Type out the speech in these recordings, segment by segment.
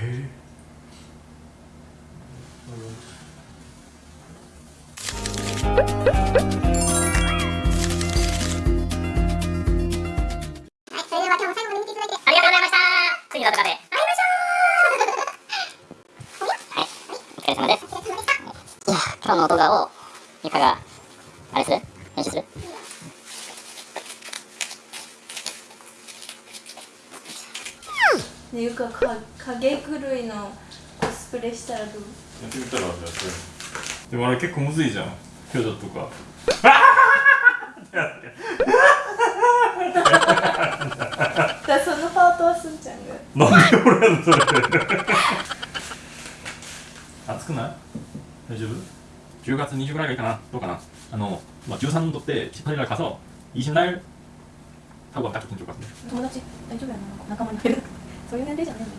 はい、それでは今日も最後まで見ていた。だいてありがとうございました。次の動画で会いましょうはい、お疲れ様ですいや、今日の動画をゆかがあれする編集するねゆかか影狂いのコスプレしたらどうやってみたらじゃあそれでもあれ結構むずいじゃん表情とかだからそのパートはすんちゃんがなんで俺やんのそれ熱くない大丈夫 10月20ぐらいがいいかなどうかなあの、まあ、13にとって 18일 가서20날 타고 가면 딱 좋긴 좋을 것 같은데 友達大丈夫やな仲間に入る そういう年齢じゃないんだ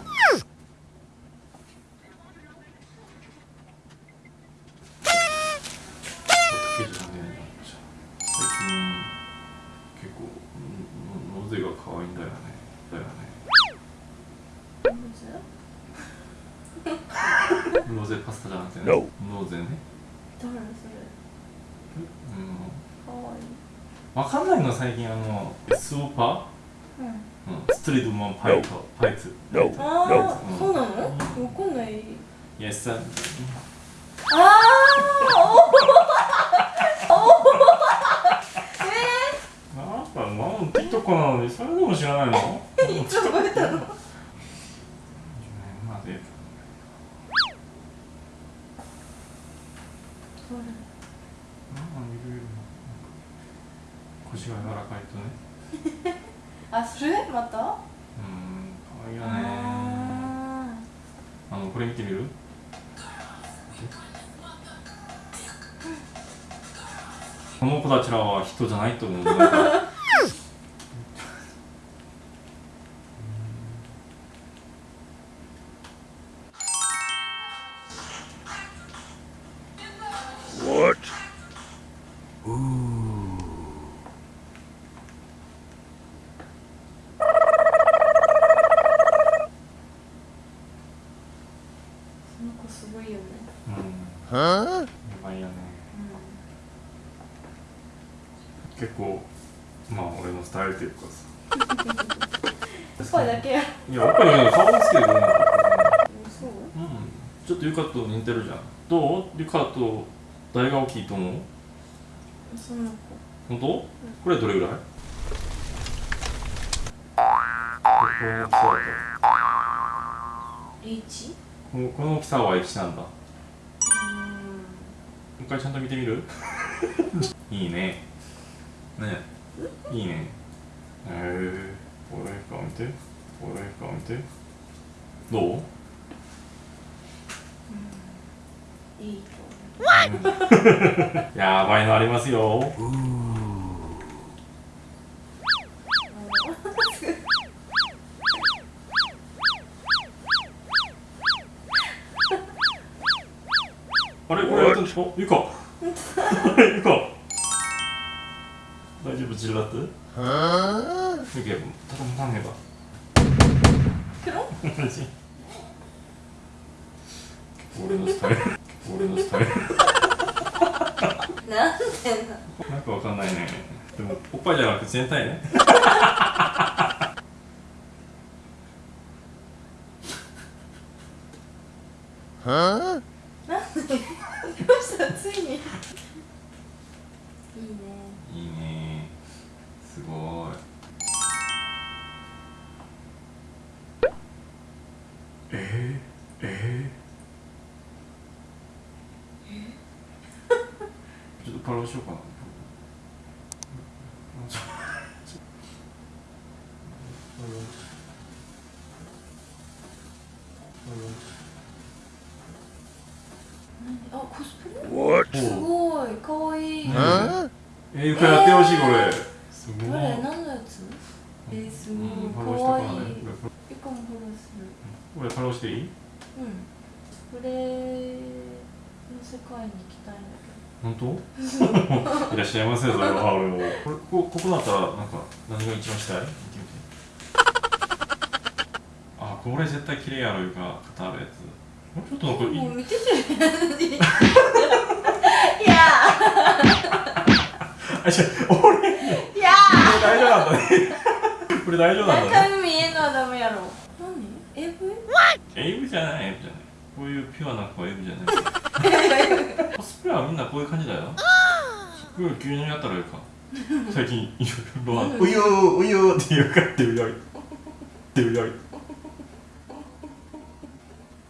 結構んゼパスタじゃなくてねノゼね誰それうんかわいいわかんないの最近あのスーパーうん、ストリートマンパイトパイツああ、うんそうなの？わかんない。イエスさんああなんかなん TikTok なのにそれでも知らないの？いつ覚えたの腰が柔らかいとねあ、それ？また？うん可愛いよね。ああのこれ見てみる？この子たちらは人じゃないと思うやばいよね結構まあ俺のスタイルっていうかさ。おっぱいだけや。いや、おっぱいね、顔つけてくれなかった。そう？うん。ちょっとゆかと似てるじゃん。どう？ゆかと誰が大きいと思う？その子。本当、これどれぐらい？ここの大きさだリーチとこのこの大きさは1なんだ。回ちゃんと見てみる？いいね。ねいいね。へえー。俺顔見て。俺顔見て。どう？んいいと やばいのありますよ。あれこれやったんでしょゆかゆか大丈夫？ジルラット？ゆかたねば。俺のスタイル。俺のスタイル。なんでななんかわかんないね。でもおっぱいじゃなくて全体ね。どうしたついに。いいね。いいね。すごい。えー、えー、ちょっとパロしようかな あコスプレ?すごいかわいい。えー、ゆかやってほしいこれ。すごい。何のやつ？えー、すうんごいかわいい。ゆかもフォローする。これフォローしていい？うん。これの世界に行きたいんだ本当？いらっしゃいませそれは俺もこれこここだったらなんか何が一番したい？あこれ絶対綺麗やろいうか型あるやつちょっとなんかいい。もう見てていや。あ違う。俺。いや。これ大丈夫なんだね。これ大丈夫なんだね。中身見えんのはダメやろ。何？AV? エイブ？じゃないエイブじゃない。こういうピュアな子はエイブじゃない。コスプレはみんなこういう感じだよ。これ急にやったらいいか。最近いろいろあるうゆーうゆーって言うかってうよいってうよい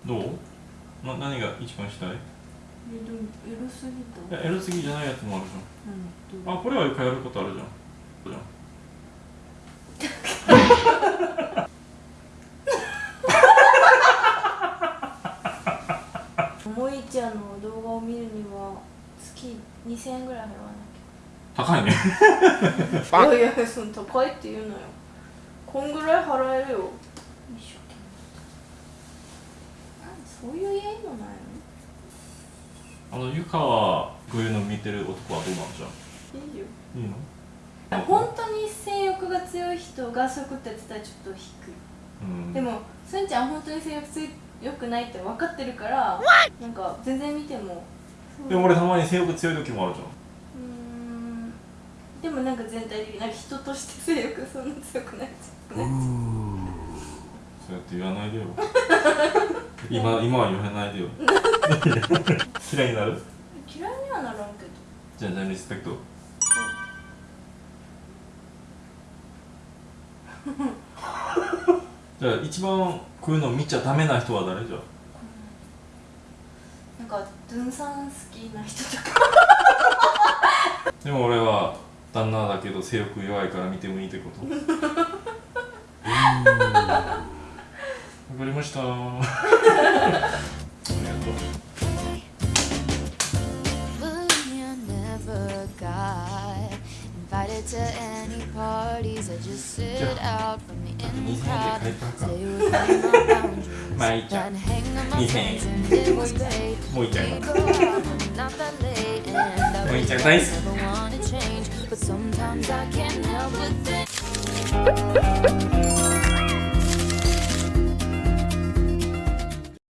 どう？な何が一番したい？いえでもエロすぎた。やエロすぎじゃないやつもあるじ何ゃん。あこれは一回やることあるじゃん。じゃん。もいちゃんの動画を見るには月2000円ぐらい払わな高いね。きゃいやいやその高いって言うのよ。こんぐらい払えるよ。一生懸命何そういう家のないあのゆかはこういうの見てる男はどうなんじゃのいいよ。んいいの？本当に性欲が強い人がそういうことやってたらちょっと低い。うん。でもすんちゃん本当に性欲強くないって分かってるからなんか全然見てもでも俺たまに性欲強い時もあるじゃん。うーん。でもなんか全体的になんか人として性欲そんな強くない強くないそうやって言わないでよ 今今は言わないでよ。嫌いになる？嫌いにはならんけど。じゃあじゃあリスペクト。じゃあ一番こういうの見ちゃダメな人は誰？じゃなんかドゥンさん好きな人とか。でも俺は旦那だけど性欲弱いから見てもいいってこと？わかりましたありがとう invited to any parties. I just sit out from the in crowd. Stay within my boundaries. まあいいじゃん Then hang on my いいね friends and it was great. もういいじゃんもういいじゃんナイス But sometimes I can't help but think.